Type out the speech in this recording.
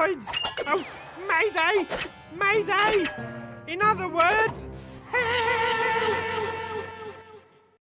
droids! Oh, Mayday! Mayday! In other words!